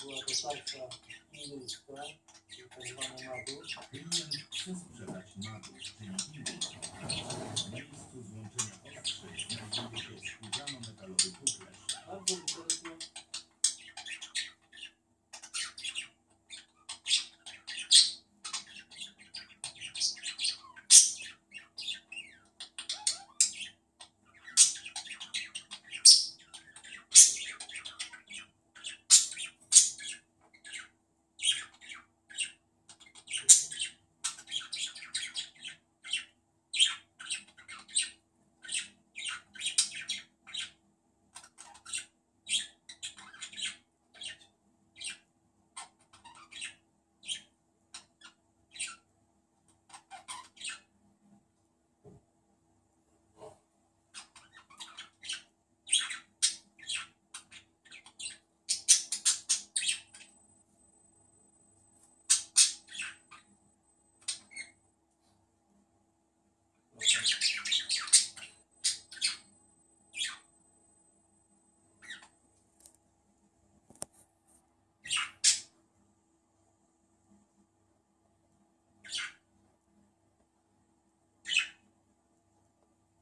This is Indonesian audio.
była dostawca innyska, tak zwana na dół.